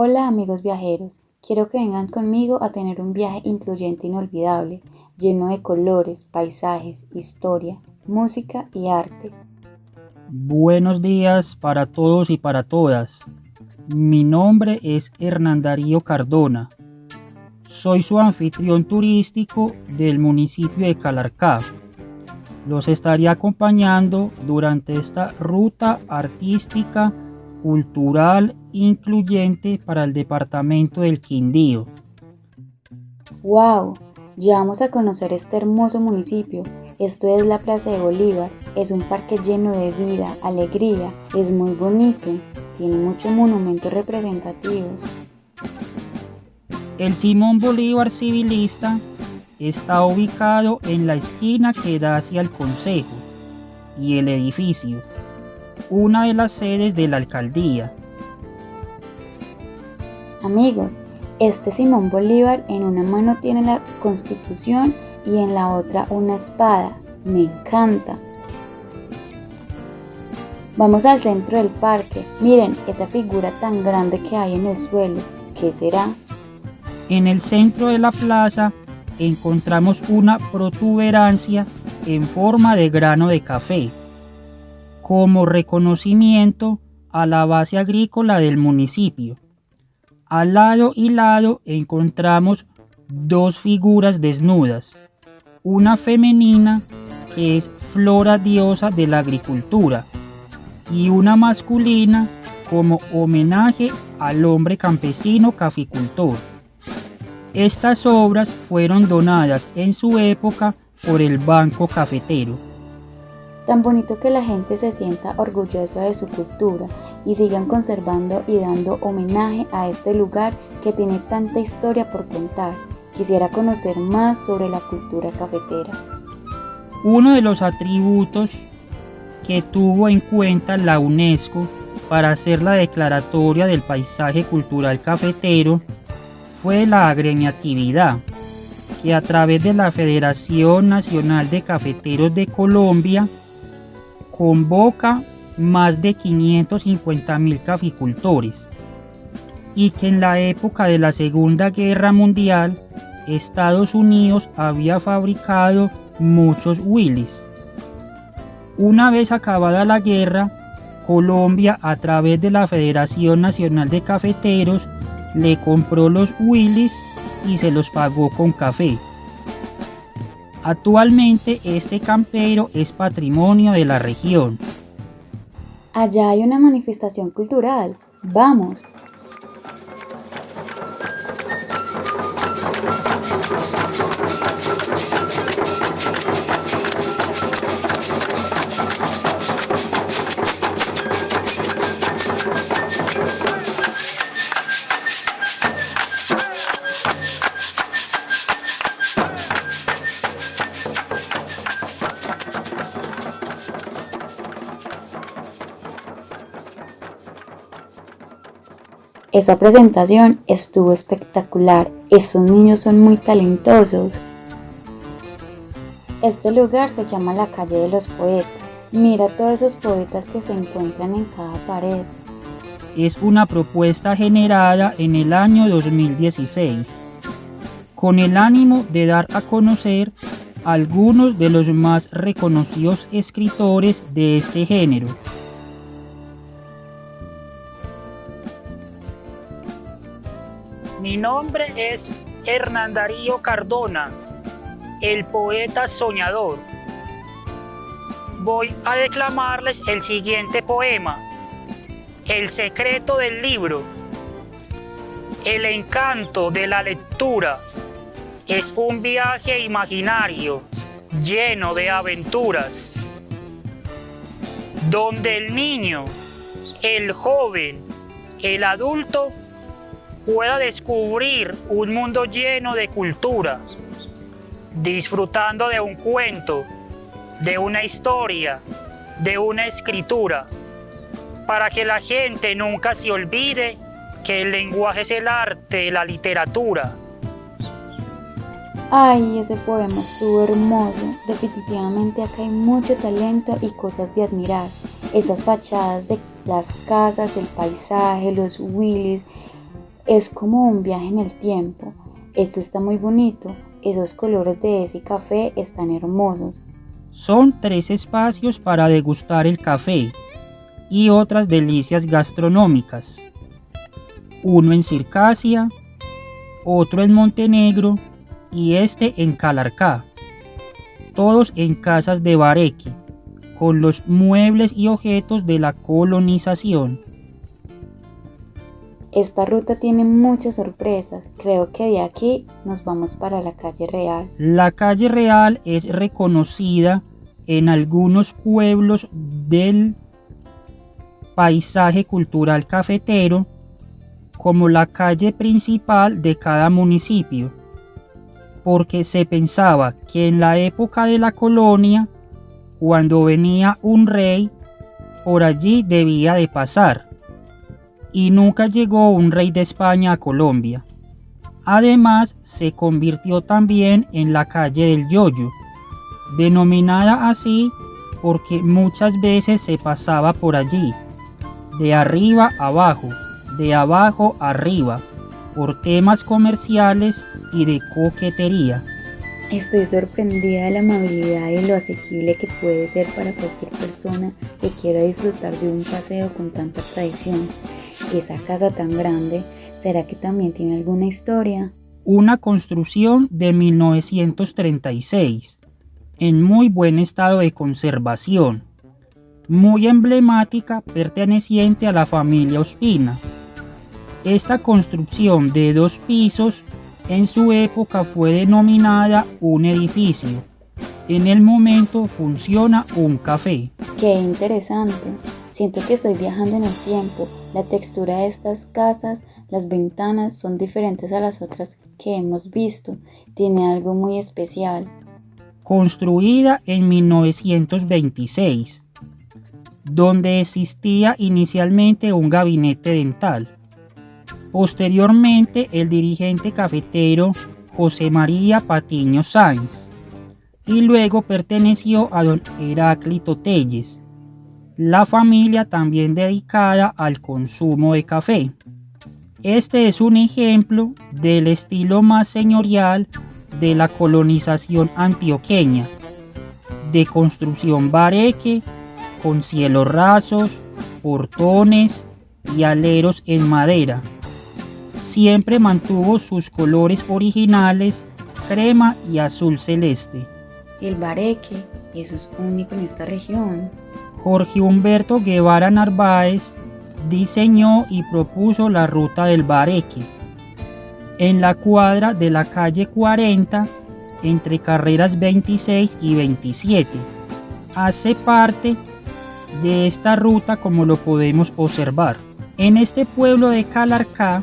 Hola amigos viajeros, quiero que vengan conmigo a tener un viaje incluyente e inolvidable, lleno de colores, paisajes, historia, música y arte. Buenos días para todos y para todas. Mi nombre es Hernán Darío Cardona. Soy su anfitrión turístico del municipio de Calarcá. Los estaré acompañando durante esta ruta artística cultural incluyente para el departamento del Quindío. ¡Wow! Ya vamos a conocer este hermoso municipio. Esto es la Plaza de Bolívar. Es un parque lleno de vida, alegría. Es muy bonito. Tiene muchos monumentos representativos. El Simón Bolívar Civilista está ubicado en la esquina que da hacia el Consejo y el edificio una de las sedes de la alcaldía. Amigos, este Simón Bolívar en una mano tiene la constitución y en la otra una espada. Me encanta. Vamos al centro del parque. Miren esa figura tan grande que hay en el suelo. ¿Qué será? En el centro de la plaza encontramos una protuberancia en forma de grano de café como reconocimiento a la base agrícola del municipio. Al lado y lado encontramos dos figuras desnudas, una femenina que es flora diosa de la agricultura y una masculina como homenaje al hombre campesino caficultor. Estas obras fueron donadas en su época por el Banco Cafetero. Tan bonito que la gente se sienta orgullosa de su cultura y sigan conservando y dando homenaje a este lugar que tiene tanta historia por contar. Quisiera conocer más sobre la cultura cafetera. Uno de los atributos que tuvo en cuenta la UNESCO para hacer la declaratoria del paisaje cultural cafetero fue la agremiatividad, que a través de la Federación Nacional de Cafeteros de Colombia convoca más de 550 mil caficultores y que en la época de la Segunda Guerra Mundial Estados Unidos había fabricado muchos Willys. Una vez acabada la guerra, Colombia a través de la Federación Nacional de Cafeteros le compró los Willys y se los pagó con café. Actualmente este campero es patrimonio de la región. Allá hay una manifestación cultural. Vamos. Esa presentación estuvo espectacular. Esos niños son muy talentosos. Este lugar se llama la calle de los poetas. Mira todos esos poetas que se encuentran en cada pared. Es una propuesta generada en el año 2016 con el ánimo de dar a conocer algunos de los más reconocidos escritores de este género. Mi nombre es Hernán Darío Cardona, el poeta soñador. Voy a declamarles el siguiente poema, El secreto del libro. El encanto de la lectura es un viaje imaginario lleno de aventuras, donde el niño, el joven, el adulto pueda descubrir un mundo lleno de cultura, disfrutando de un cuento, de una historia, de una escritura, para que la gente nunca se olvide que el lenguaje es el arte, la literatura. Ay, ese poema estuvo hermoso. Definitivamente acá hay mucho talento y cosas de admirar. Esas fachadas de las casas, el paisaje, los Willys, Es como un viaje en el tiempo. Esto está muy bonito. Esos colores de ese café están hermosos. Son tres espacios para degustar el café y otras delicias gastronómicas. Uno en Circasia, otro en Montenegro y este en Calarcá. Todos en casas de Bareque, con los muebles y objetos de la colonización. Esta ruta tiene muchas sorpresas. Creo que de aquí nos vamos para la calle Real. La calle Real es reconocida en algunos pueblos del paisaje cultural cafetero como la calle principal de cada municipio, porque se pensaba que en la época de la colonia, cuando venía un rey, por allí debía de pasar y nunca llegó un rey de España a Colombia. Además, se convirtió también en la calle del Yoyo, denominada así porque muchas veces se pasaba por allí, de arriba abajo, de abajo arriba, por temas comerciales y de coquetería. Estoy sorprendida de la amabilidad y lo asequible que puede ser para cualquier persona que quiera disfrutar de un paseo con tanta tradición esa casa tan grande, ¿será que también tiene alguna historia? Una construcción de 1936, en muy buen estado de conservación, muy emblemática perteneciente a la familia Ospina. Esta construcción de dos pisos en su época fue denominada un edificio. En el momento funciona un café. Qué interesante. Siento que estoy viajando en el tiempo. La textura de estas casas, las ventanas son diferentes a las otras que hemos visto. Tiene algo muy especial. Construida en 1926, donde existía inicialmente un gabinete dental. Posteriormente, el dirigente cafetero José María Patiño Sáenz y luego perteneció a don Heráclito Telles la familia también dedicada al consumo de café. Este es un ejemplo del estilo más señorial de la colonización antioqueña, de construcción bareque, con cielos rasos, portones y aleros en madera. Siempre mantuvo sus colores originales, crema y azul celeste. El bareque, eso es único en esta región. Jorge Humberto Guevara Narváez diseñó y propuso la ruta del Bareque en la cuadra de la calle 40 entre carreras 26 y 27. Hace parte de esta ruta como lo podemos observar. En este pueblo de Calarcá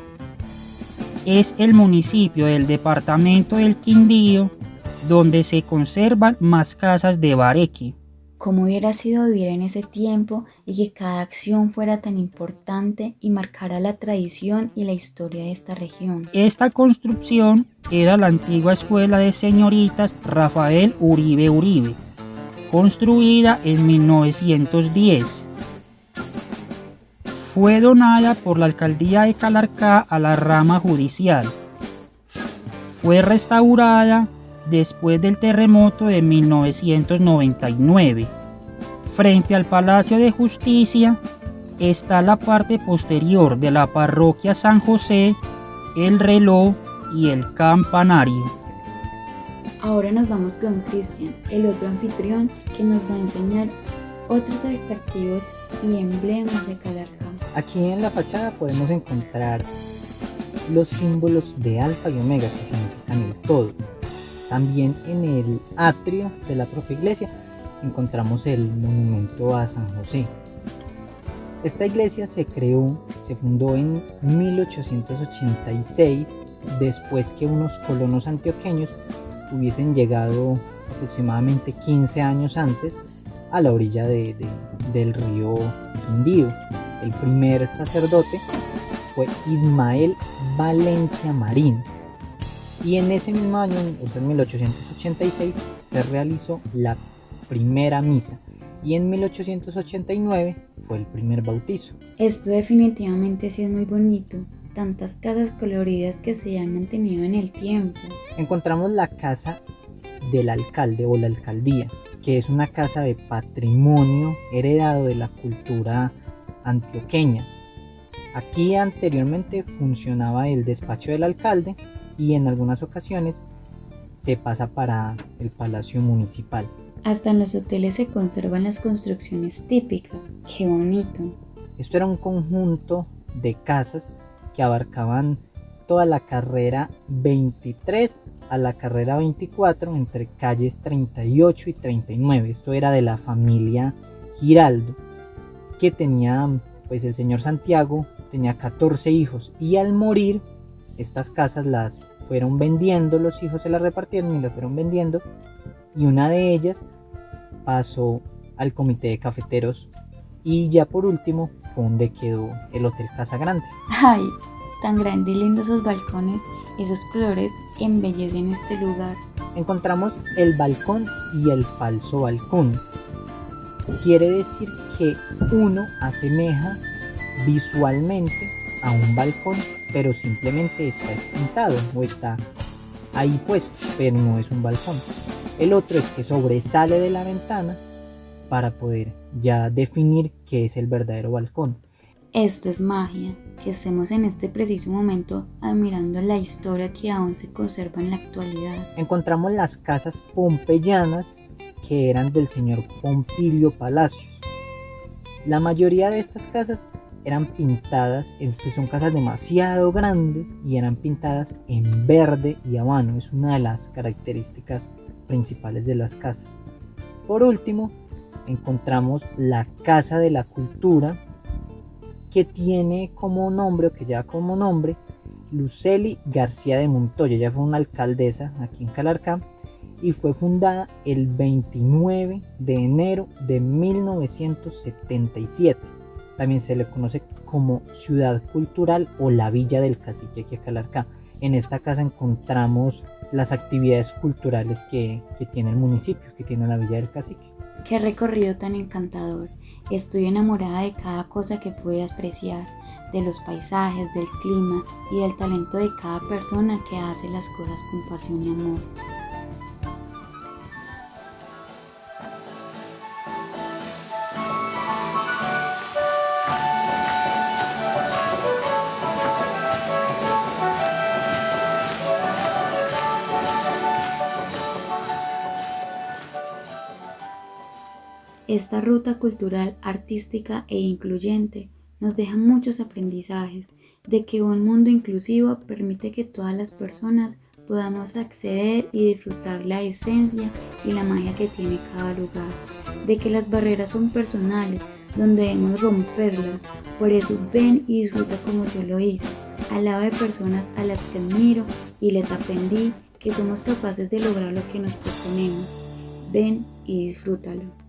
es el municipio del departamento del Quindío donde se conservan más casas de Bareque cómo hubiera sido vivir en ese tiempo y que cada acción fuera tan importante y marcara la tradición y la historia de esta región. Esta construcción era la antigua escuela de señoritas Rafael Uribe Uribe, construida en 1910. Fue donada por la alcaldía de Calarcá a la rama judicial. Fue restaurada después del terremoto de 1999. Frente al Palacio de Justicia está la parte posterior de la parroquia San José, el reloj y el campanario. Ahora nos vamos con Cristian, el otro anfitrión que nos va a enseñar otros atractivos y emblemas de Calarcá. Aquí en la fachada podemos encontrar los símbolos de alfa y omega que significan el todo también en el atrio de la propia iglesia encontramos el monumento a San José. Esta iglesia se creó, se fundó en 1886 después que unos colonos antioqueños hubiesen llegado aproximadamente 15 años antes a la orilla del río Quindío. El primer sacerdote fue Ismael Valencia Marín, y en ese mismo año, en 1886, se realizó la primera misa y en 1889 fue el primer bautizo. Esto definitivamente sí es muy bonito. tantas casas coloridas que se han mantenido en el tiempo. Encontramos la casa del alcalde o la alcaldía, que es una casa de patrimonio heredado de la cultura antioqueña. Aquí anteriormente funcionaba el despacho del alcalde y en algunas ocasiones se pasa para el palacio municipal. Hasta en los hoteles se conservan las construcciones típicas. ¡Qué bonito! Esto era un conjunto de casas que abarcaban toda la carrera 23 a la carrera 24 entre calles 38 y 39. Esto era de la familia Giraldo, que tenía, pues el señor Santiago tenía 14 hijos y al morir estas casas las fueron vendiendo, los hijos se las repartieron y las fueron vendiendo y una de ellas pasó al comité de cafeteros y ya por último fue donde quedó el Hotel Casa Grande. ¡Ay! Tan grande y lindo esos balcones, esos colores embellecen este lugar. Encontramos el balcón y el falso balcón. Quiere decir que uno asemeja visualmente a un balcón, pero simplemente está espintado o está ahí puesto, pero no es un balcón. El otro es que sobresale de la ventana para poder ya definir qué es el verdadero balcón. Esto es magia, que estemos en este preciso momento admirando la historia que aún se conserva en la actualidad. Encontramos las casas pompeyanas que eran del señor Pompilio Palacios. La mayoría de estas casas eran pintadas, pues son casas demasiado grandes y eran pintadas en verde y habano. Es una de las características principales de las casas. Por último, encontramos la Casa de la Cultura, que tiene como nombre, o que lleva como nombre, Luceli García de Montoya. Ella fue una alcaldesa aquí en Calarcá y fue fundada el 29 de enero de 1977. También se le conoce como Ciudad Cultural o la Villa del Cacique aquí en Calarcá. En esta casa encontramos las actividades culturales que, que tiene el municipio, que tiene la Villa del Cacique. Qué recorrido tan encantador. Estoy enamorada de cada cosa que pude apreciar, de los paisajes, del clima y del talento de cada persona que hace las cosas con pasión y amor. Esta ruta cultural, artística e incluyente nos deja muchos aprendizajes de que un mundo inclusivo permite que todas las personas podamos acceder y disfrutar la esencia y la magia que tiene cada lugar, de que las barreras son personales, donde debemos romperlas, por eso ven y disfruta como yo lo hice, al lado de personas a las que admiro y les aprendí que somos capaces de lograr lo que nos proponemos. Ven y disfrútalo.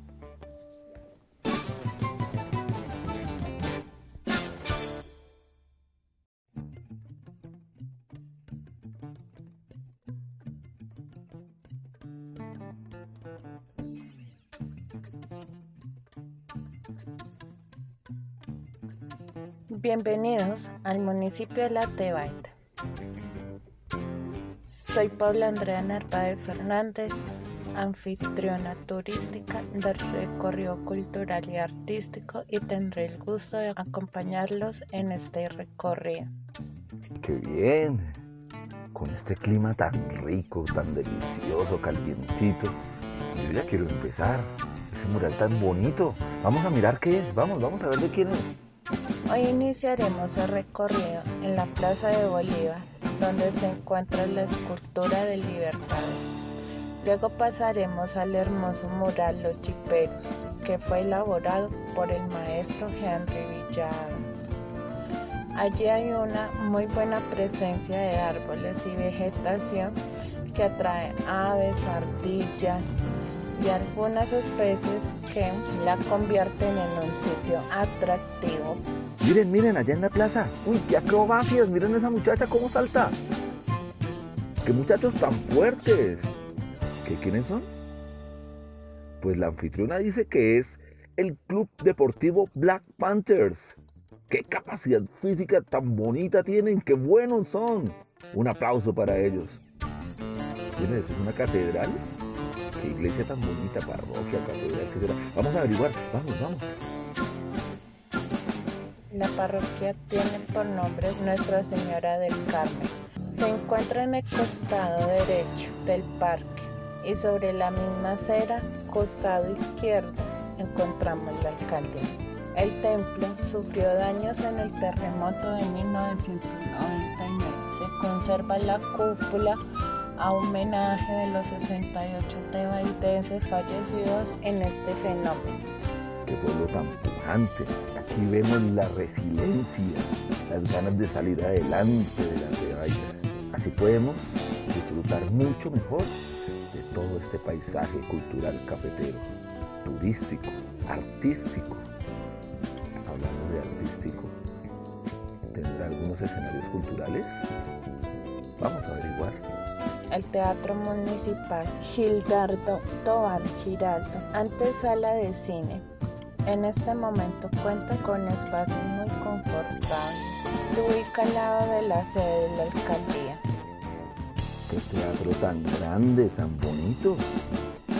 Bienvenidos al municipio de La Tebaida. Soy Paula Andrea Narváez Fernández, anfitriona turística del recorrido cultural y artístico y tendré el gusto de acompañarlos en este recorrido. ¡Qué bien! Con este clima tan rico, tan delicioso, calientito, yo ya quiero empezar. Ese mural tan bonito. Vamos a mirar qué es. Vamos, vamos a ver de quién es. Hoy iniciaremos el recorrido en la Plaza de Bolívar, donde se encuentra la escultura del Libertador. Luego pasaremos al hermoso mural Los Chiperos, que fue elaborado por el maestro Henry Villado. Allí hay una muy buena presencia de árboles y vegetación que atrae aves, ardillas, y algunas especies que la convierten en un sitio atractivo. Miren, miren, allá en la plaza. Uy, qué acrobacias. Miren esa muchacha cómo salta. Qué muchachos tan fuertes. ¿Qué quiénes son? Pues la anfitriona dice que es el Club Deportivo Black Panthers. qué capacidad física tan bonita tienen, qué buenos son. Un aplauso para ellos. ¿Tienes una catedral? Qué iglesia tan bonita, parroquia, catedral, etc. Vamos a averiguar, vamos, vamos. La parroquia tiene por nombre Nuestra Señora del Carmen. Se encuentra en el costado derecho del parque y sobre la misma acera, costado izquierdo, encontramos la alcaldía. El templo sufrió daños en el terremoto de 1999. Se conserva la cúpula a homenaje de los 68 tebaidenses fallecidos en este fenómeno. Qué pueblo tan pujante. Aquí vemos la resiliencia, las ganas de salir adelante de la Tebaida. Así podemos disfrutar mucho mejor de todo este paisaje cultural cafetero, turístico, artístico. Hablando de artístico, ¿tendrá algunos escenarios culturales? Vamos a averiguar el Teatro Municipal Gildardo Tobar Giraldo, antes sala de cine. En este momento cuenta con espacios muy confortables. Se ubica al lado de la sede de la alcaldía. Qué teatro tan grande, tan bonito.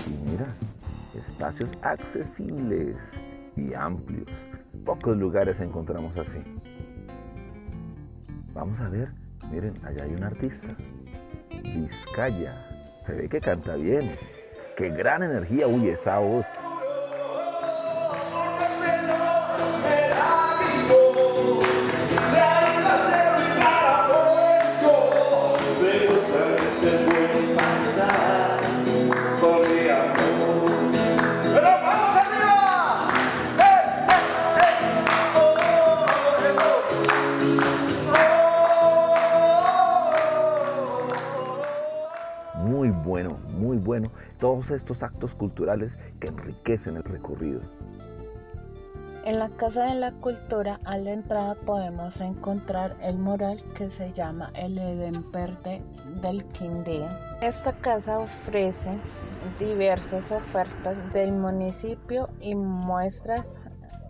Y mira, espacios accesibles y amplios. Pocos lugares encontramos así. Vamos a ver, miren, allá hay un artista. Vizcaya. Se ve que canta bien. Qué gran energía, uy, esa voz. Todos estos actos culturales que enriquecen el recorrido. En la Casa de la Cultura a la entrada podemos encontrar el mural que se llama El Edén Verde del Quindío. Esta casa ofrece diversas ofertas del municipio y muestras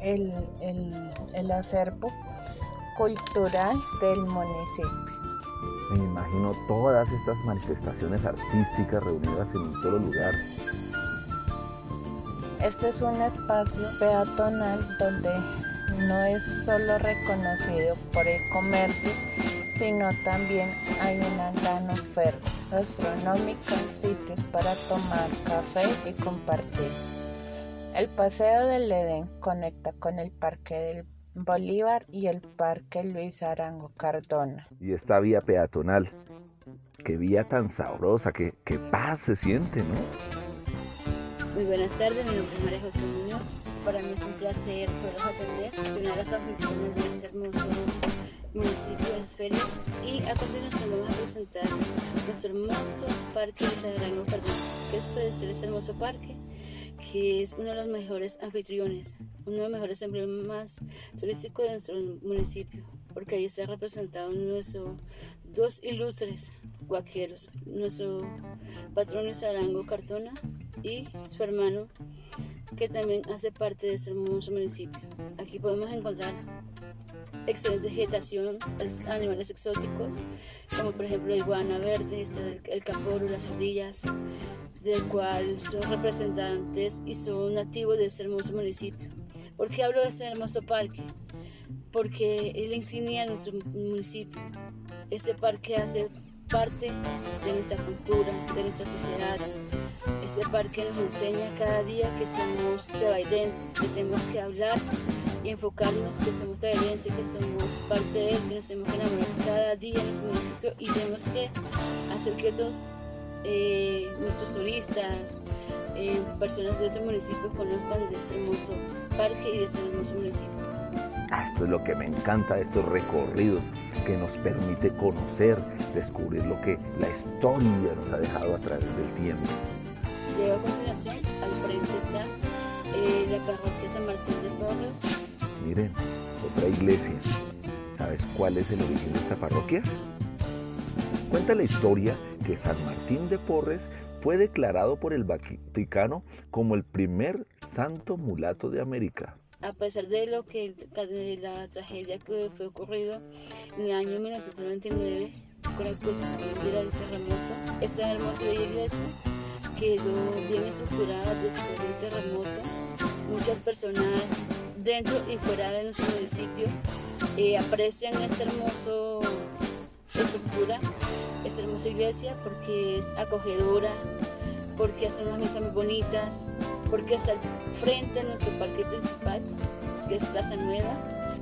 el, el, el acervo cultural del municipio. Me imagino todas estas manifestaciones artísticas reunidas en un solo lugar. Este es un espacio peatonal donde no es solo reconocido por el comercio, sino también hay una gran oferta gastronómica, sitios para tomar café y compartir. El Paseo del Edén conecta con el Parque del Bolívar y el Parque Luis Arango Cardona. Y esta vía peatonal, qué vía tan sabrosa, qué, qué paz se siente, ¿no? Muy buenas tardes, mi nombre es María José Muñoz. Para mí es un placer poderlos atender. Soy una de las anfitrionas de este hermoso municipio de las ferias. Y a continuación vamos a presentar nuestro hermoso parque Luis Arango Cardona. ¿Qué les puede decir este hermoso parque? Que es uno de los mejores anfitriones, uno de los mejores emblemas turísticos de nuestro municipio, porque ahí está representado nuestro dos ilustres vaqueros, nuestro patrón es Arango Cartona y su hermano, que también hace parte de este hermoso municipio. Aquí podemos encontrar excelente vegetación, animales exóticos, como por ejemplo la iguana verde, está el caporo, las ardillas, del cual son representantes y son nativos de este hermoso municipio. ¿Por qué hablo de este hermoso parque? Porque es la insignia de nuestro municipio. Este parque hace parte de nuestra cultura, de nuestra sociedad. Este parque nos enseña cada día que somos tebaidenses, que tenemos que hablar y enfocarnos que somos tebaidenses, que somos parte de él, que nos tenemos que enamorar cada día en nuestro municipio y tenemos que hacer que otros eh, nuestros turistas, eh, personas de otros municipios conozcan de este hermoso parque y de este hermoso municipio. Ah, esto es lo que me encanta de estos recorridos que nos permite conocer, descubrir lo que la historia nos ha dejado a través del tiempo. Luego a continuación, al frente está eh, la parroquia San Martín de Porres. Miren, otra iglesia. ¿Sabes cuál es el origen de esta parroquia? Cuenta la historia que San Martín de Porres fue declarado por el Vaticano como el primer santo mulato de América. a pesar de lo que de la tragedia que fue ocurrido en el año 1999 con la cuestión del terremoto, esta hermosa iglesia quedó bien estructurada después del terremoto. Muchas personas dentro y fuera de nuestro municipio eh, aprecian esta hermosa estructura, esta hermosa iglesia porque es acogedora, porque hace unas misas muy bonitas, porque está frente a nuestro parque principal, que es Plaza Nueva.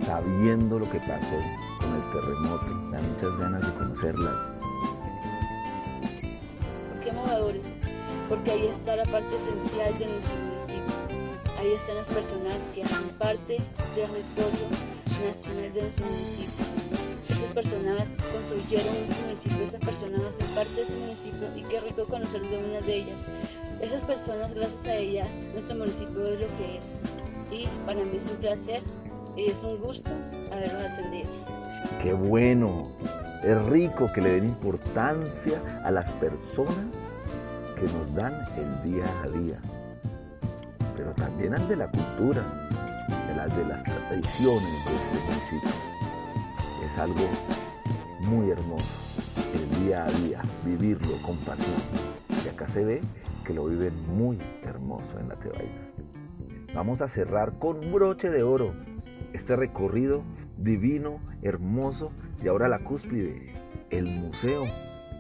Sabiendo lo que pasó con el terremoto, da muchas ganas de conocerla. ¿Por qué movedores? Porque ahí está la parte esencial de nuestro municipio. Ahí están las personas que hacen parte del territorio nacional de nuestro municipio. Esas personas construyeron ese municipio, esas personas hacen parte de ese municipio y qué rico conocer de una de ellas. Esas personas, gracias a ellas, nuestro municipio es lo que es. Y para mí es un placer y es un gusto haberlos atendido. ¡Qué bueno! Es rico que le den importancia a las personas que nos dan el día a día, pero también al de la cultura, de las, de las tradiciones de este municipio. Es algo muy hermoso, el día a día, vivirlo con pasión. Y acá se ve que lo viven muy hermoso en la Tebaida. Vamos a cerrar con broche de oro este recorrido divino, hermoso y ahora la cúspide, el museo.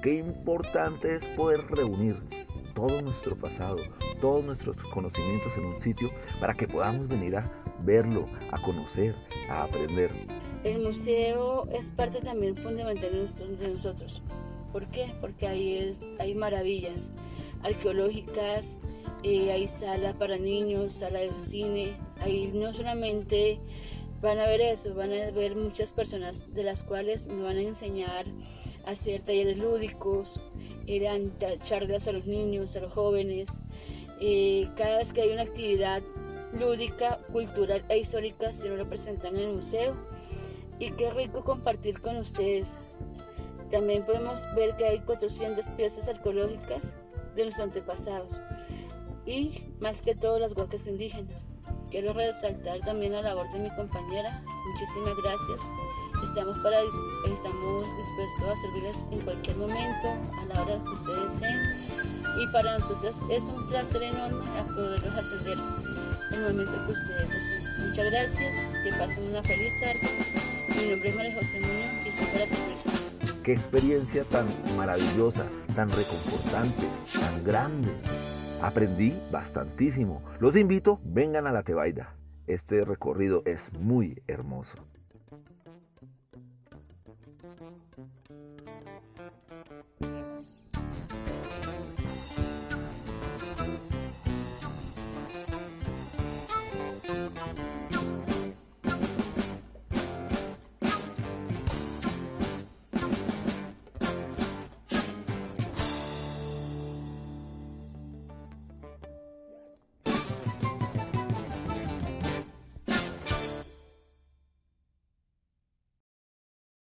Qué importante es poder reunir todo nuestro pasado, todos nuestros conocimientos en un sitio para que podamos venir a verlo, a conocer, a aprender. El museo es parte también fundamental de nosotros. ¿Por qué? Porque ahí es, hay maravillas arqueológicas, eh, hay sala para niños, sala de cine. Ahí no solamente van a ver eso, van a ver muchas personas de las cuales nos van a enseñar a hacer talleres lúdicos, eran charlas a los niños, a los jóvenes. Eh, cada vez que hay una actividad lúdica, cultural e histórica se lo representan en el museo. Y qué rico compartir con ustedes. También podemos ver que hay 400 piezas arqueológicas de nuestros antepasados y más que todo las huacas indígenas. Quiero resaltar también la labor de mi compañera. Muchísimas gracias. Estamos, para, estamos dispuestos a servirles en cualquier momento, a la hora que ustedes deseen. Y para nosotros es un placer enorme poderlos atender en el momento que ustedes deseen. Muchas gracias, que pasen una feliz tarde. Mi nombre es María José Muñoz y estoy para. Qué experiencia tan maravillosa, tan reconfortante, tan grande. Aprendí bastantísimo. Los invito, vengan a la Tebaida. Este recorrido es muy hermoso.